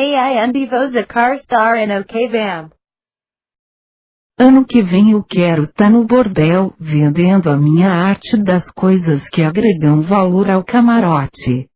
AI Undivo's a car star in OK Vamp. Ano que vem eu quero tá no bordel, vendendo a minha arte das coisas que agregam valor ao camarote.